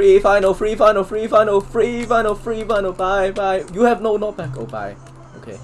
free final, free final, free final, free final, free final. Bye, bye. You have no knockback. Oh, bye. Okay.